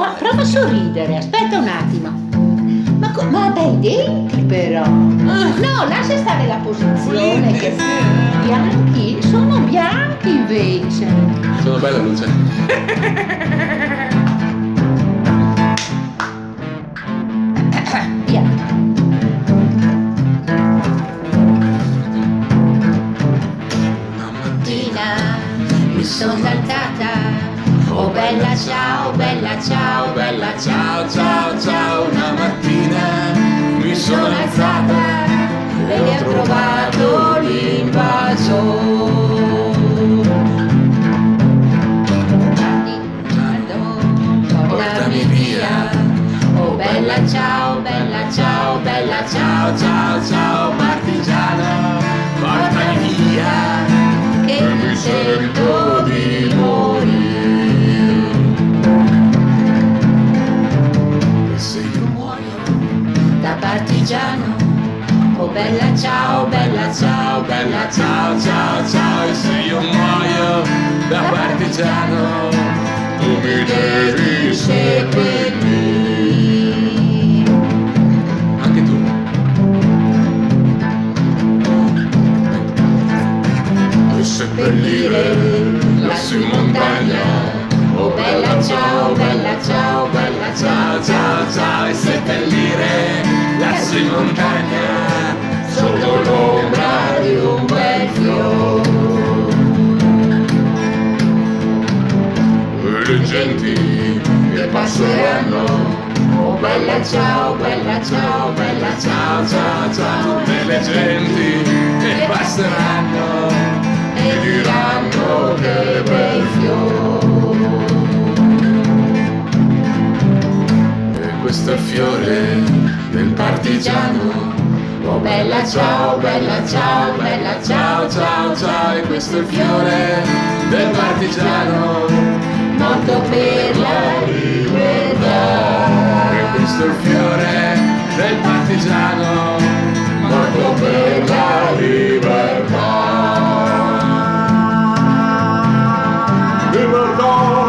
fa- prova a sorridere, aspetta un attimo. Ma, ma bei denti però. No, lascia stare la posizione. Che bianchi, sono bianchi invece. Sono bella luce. Via. Una mattina mi sono alzata. Oh bella ciao, bella ciao, bella ciao, ciao, ciao. Una mattina mi sono alzata e ho trovato l'invaso. Portami via. Oh bella ciao, bella ciao, bella ciao, ciao, ciao, partigiano. Da partigiano. Oh bella ciao, bella ciao, bella ciao, ciao, ciao. E se io muoio da partigiano Tu mi devi seppellire Anche tu E seppellire lassù in montagna montagna sotto l'ombra di un bel fiore. le genti che passeranno Oh bella ciao, bella ciao, bella ciao, ciao, ciao. tutte le genti che passeranno fiore del partigiano Oh bella ciao, bella ciao, bella ciao, ciao, ciao. e questo è il fiore del partigiano Morto per la libertà. e questo è il fiore del partigiano morto per la libertà libertà